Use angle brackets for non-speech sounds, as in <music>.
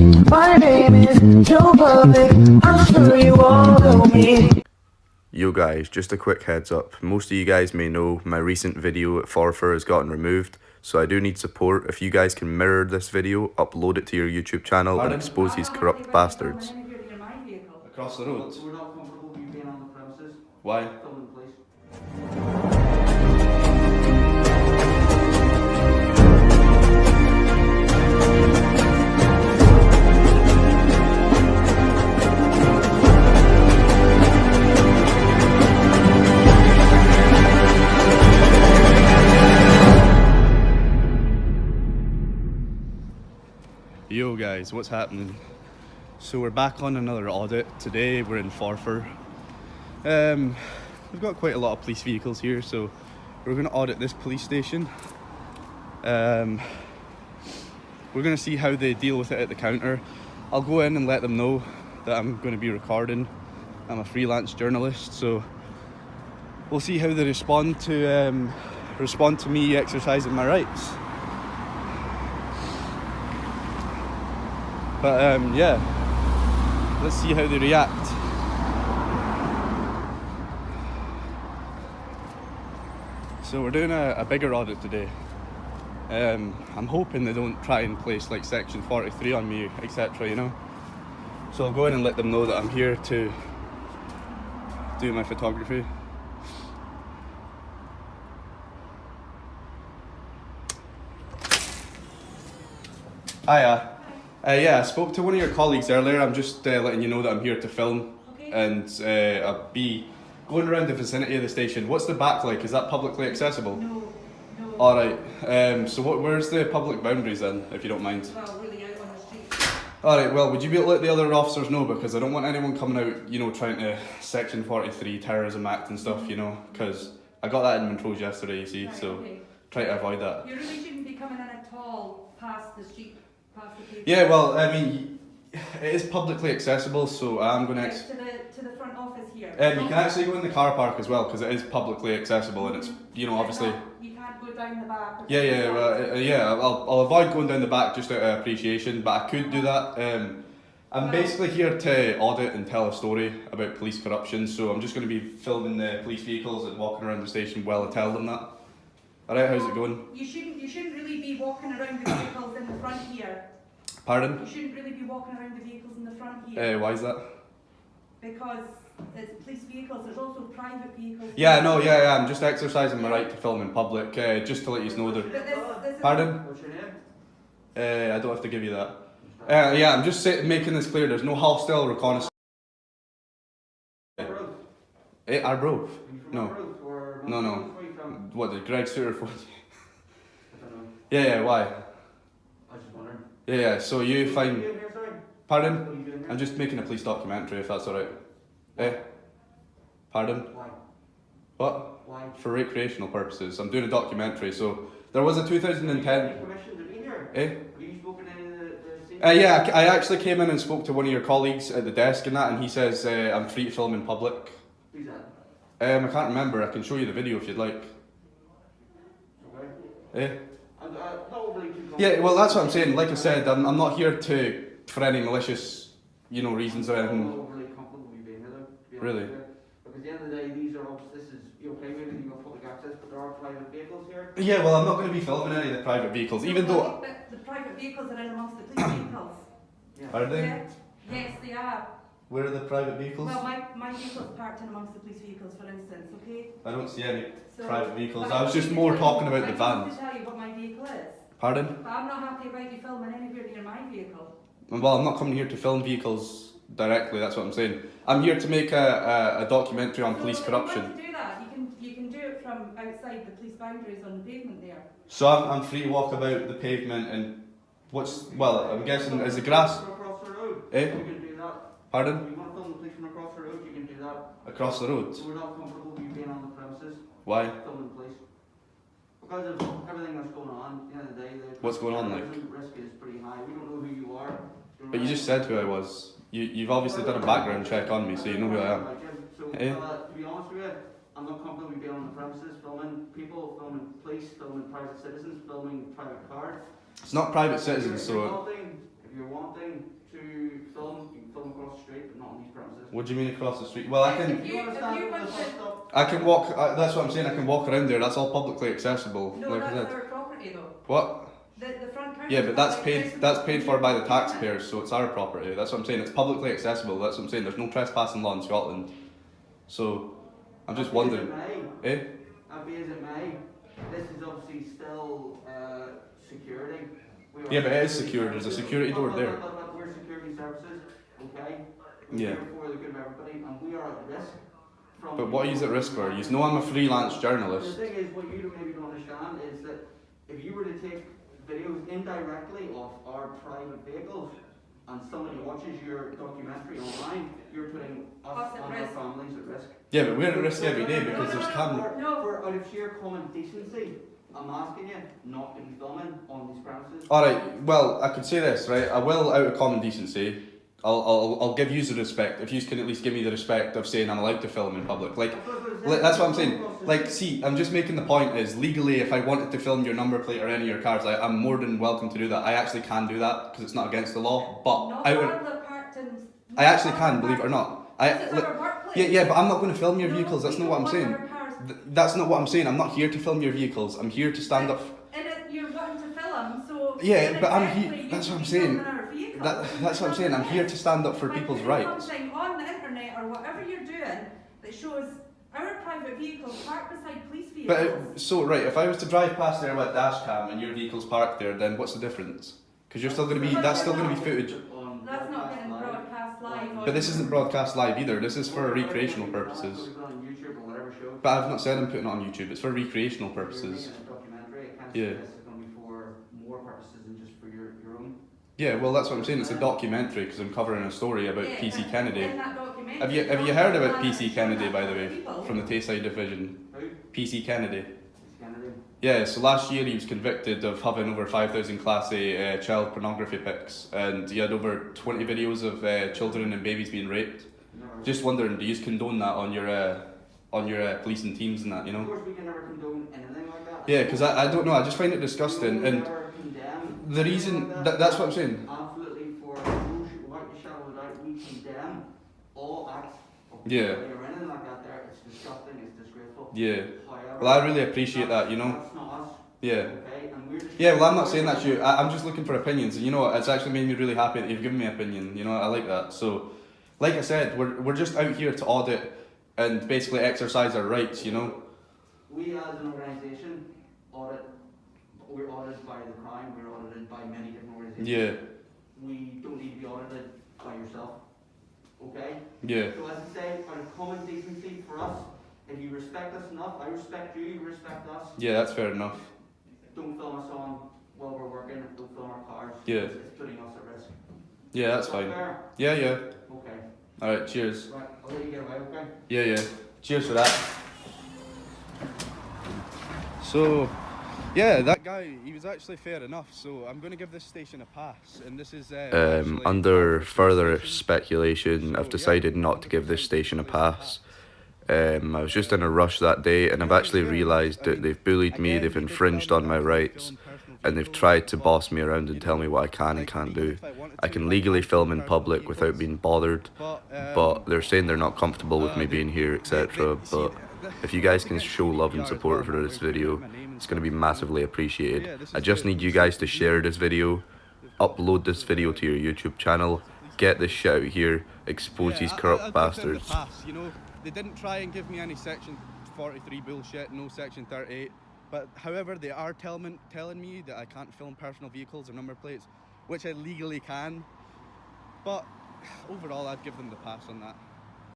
My name is Joe Public. I'm sure you all know me. Yo guys, just a quick heads up. Most of you guys may know my recent video at Forfar has gotten removed, so I do need support. If you guys can mirror this video, upload it to your YouTube channel Pardon? and expose these corrupt bastards. Across the road. We're Yo guys, what's happening? So we're back on another audit. Today we're in Forfar. Um, we've got quite a lot of police vehicles here, so we're going to audit this police station. Um, we're going to see how they deal with it at the counter. I'll go in and let them know that I'm going to be recording. I'm a freelance journalist, so we'll see how they respond to um, respond to me exercising my rights. But um, yeah, let's see how they react. So we're doing a, a bigger audit today. Um, I'm hoping they don't try and place like section 43 on me, etc. You know. So I'll go in and let them know that I'm here to do my photography. Hiya. Uh, yeah, I spoke to one of your colleagues earlier. I'm just uh, letting you know that I'm here to film Okay. and uh, I'll be going around the vicinity of the station. What's the back like? Is that publicly accessible? No, no. All right. Um, so what? Where's the public boundaries then, if you don't mind? Well, really out on the street. All right. Well, would you be able to let the other officers know because I don't want anyone coming out, you know, trying to Section Forty Three Terrorism Act and stuff, you know, because I got that in Montrose yesterday. You see, Right, so okay. try to avoid that. You really shouldn't be coming in at all past the street, past the pavement. Yeah. Well, I mean, it is publicly accessible, so I'm going to. Yes, Ex- to the to the front office here. um, you can actually go in the car park as well because it is publicly accessible and it's, you know, obviously. You can't go down the back. Yeah, yeah, well, uh, yeah. I'll, I'll avoid going down the back just out of appreciation, but I could do that. Um, I'm basically here to audit and tell a story about police corruption, so I'm just going to be filming the police vehicles and walking around the station while I tell them that. All right, how's it going? You shouldn't. You shouldn't really be walking around the vehicles in the front here. Pardon? You shouldn't really be walking around the vehicles in the front here Uh, why is that? because it's police vehicles. There's also private vehicles. Yeah, no, yeah, yeah. I'm just exercising my right to film in public, uh, just to let you know But this, this Pardon? What's your name? Uh, I don't have to give you that. Uh, yeah, I'm just sa- making this clear. There's no hostile reconnaissance. Arbroath. Eh, Arbroath? Are No. Arbroath or No, no. What did Greg Suter for? I don't know. Yeah, yeah. Why? I was just wondering. Yeah, yeah. So you What are you find. doing here, sorry? Pardon? What are you doing here? I'm just making a police documentary, if that's alright. Eh? Pardon? Why? What? Why? For recreational purposes. I'm doing a documentary. So there was a Have you 2010. permission to be here? Eh? Have you spoken to any of the, the senior- Uh, yeah, I I actually came in and spoke to one of your colleagues at the desk and that, and he says uh, I'm free to film in public. Who's that? Um, I can't remember. I can show you the video if you'd like. Okay. Eh? And, uh, not overly Yeah, well, that's what I'm saying. Like I said, I'm, I'm not here to for any malicious, you know, reasons or anything. not overly comfortable with you being here though, be Really? with. Because at the end of the day, these are, obs- this is, you okay with it, you've got public access, but there are private vehicles here. Yeah, well, I'm not going to be filming any of the private vehicles, even though. But the private vehicles are in amongst the police vehicles. Yeah. Are they? Yeah. Yes, they are. Where are the private vehicles? Well, my, my vehicle's parked in amongst the police vehicles, for instance, okay? I don't see any So, private vehicles. I was just more talking you- about the van. I need to tell you what my vehicle is. Pardon? But I'm not happy about you filming anywhere near my vehicle. Well, I'm not coming here to film vehicles directly. That's what I'm saying. I'm here to make a, a, a documentary on So police corruption. You want to do that, you can, you can do it from outside the police boundaries on the pavement there. So I'm, I'm free to walk about the pavement and what's well. I'm guessing is the grass. Across the road. Eh? You can do that. Pardon? You want to film the police from across the road, you can do that. Across the road. We're not comfortable with you being on the premises, Why? filming the police. Because of everything that's going on, at the end of the day, the What's going on, like? risk is pretty high. We don't know who you are. But you just said who I was. You you've obviously done a background check on me, so you know who I am. So, Eh? uh, to be honest with you, I'm not comfortable with being on the premises, filming people, filming police, filming private citizens, filming private cars. It's not private citizens, so if you're premises. What do you mean across the street? Well, I can. If you, You if you at want to. I can walk. I, that's what I'm saying. I can walk around there. That's all publicly accessible. no, like I that's said. our property though. What? The, the front counter. Yeah, but that's is paid. accessible That's paid for by the taxpayers, so it's our property. That's what I'm saying. It's publicly accessible. That's what I'm saying. There's no trespassing law in Scotland. So, I'm just Happy as wondering. it may, Eh? happy as it may, this is obviously still, uh, security. We are Yeah, but it is secure. There's a security door But- there. but- but- but We're security services, okay? We're Yeah. here for the good of everybody, and we are at risk from. But what are you at risk for? You know I'm a freelance journalist. The thing is, what you don't maybe don't understand is that if you were to take videos indirectly off our private vehicles and somebody watches your documentary online, you're putting us Us at and our families at risk. Yeah, but we're at risk every day because No, there's no, camera. No. For out of sheer common decency, I'm asking you not to be filming on these premises. All right. Well, I could say this, right? I will, out of common decency, I'll, I'll, I'll give you the respect. If you can at least give me the respect of saying I'm allowed to film in public, like. That's what I'm saying. Like, see, I'm just making the point is legally, if I wanted to film your number plate or any of your cars, I, I'm more than welcome to do that. I actually can do that because it's not against the law. But Not I would, all the parked in- I actually can, believe it or not. I, This is look, our workplace. yeah, yeah, but I'm not going to film your No, vehicles. That's not what I'm saying. want our cars- Th- That's not what I'm saying. I'm not here to film your vehicles. I'm here to stand up. And it, you're wanting to film, so. Yeah, but I'm here- that's what I'm saying. Filming our vehicles. That, that's what I'm saying. I'm here to stand up for By people's putting rights. Something on the internet or whatever you're doing that shows our private vehicles parked beside police vehicles. uh, so right, if I was to drive past there with a dash cam and your vehicle's parked there, then what's the difference? Because you're still going to be that's still going to be footage. That's not broadcast getting broadcast live. But this isn't broadcast live either. This is for recreational purposes. put it on YouTube or whatever show. But I've not said I'm putting it on YouTube. It's for recreational purposes. making a documentary, I can't Yeah. say this is gonna be for more purposes than just for your, your own. Yeah, well that's what I'm saying. It's a documentary because I'm covering a story about Yeah, PC Kennedy. that documentary, Have you have you heard about PC Kennedy by the way people. from the Tayside division? Who? PC Kennedy. It's Kennedy. Yeah, so last year he was convicted of having over 5,000 Class A uh, child pornography pics, and he had over 20 videos of uh, children and babies being raped. Never. Just wondering, do you condone that on your uh, on your uh, policing teams and that, you know? Of course, we can never condone anything like that. Yeah, because I, I don't know, I just find it disgusting, and never condemn the reason that, that's what I'm saying. Absolutely, for no sh- without a shadow of a doubt, we condemn all acts of Yeah. bullying or anything like that. There, it's disgusting. It's disgraceful. Yeah. However, Well, I really appreciate that, you know? That's not us. Yeah. Okay, and we're Yeah, well, I'm not saying that you. I, I'm just looking for opinions, and you know? It's actually made me really happy that you've given me an opinion. You know, I like that. So, like I said, we're, we're just out here to audit and basically exercise our rights, you know? We as an organisation audit. We're audited by the crime, We're audited by many different organisations. Yeah, We don't need to be audited by yourself. Okay. yeah. So as I say, of common decency for us, if you respect us enough, I respect you. You respect us. Yeah, that's fair enough. Don't film us on while we're working. Don't film our cars. Yeah. It's, it's putting us at risk. Yeah, that's fine. Fair? Yeah, yeah. Okay. Alright, cheers. Right. I'll let you get away. Okay. Yeah, yeah. Cheers for that. So, yeah, that guy, he was actually fair enough. So I'm going to give this station a pass, and this is uh, Um, under further speculation, I've decided not to give this station a pass. Um, I was just in a rush that day, and I've actually realised that they've bullied me, they've infringed on my rights, and they've tried to boss me around and tell me what I can and can't do. I can legally film in public without being bothered, but they're saying they're not comfortable with me being here, etc. But if you guys can show love and support for this video, it's going to be massively appreciated. I just need you guys to share this video, upload this video to your YouTube channel, get this shit out here, expose these corrupt bastards. The Pass, you know, they didn't try and give me any section 43 bullshit, no section 38. But however, they are telling telling me that I can't film personal vehicles or number plates, which I legally can. But <sighs> overall, I'd give them the pass on that.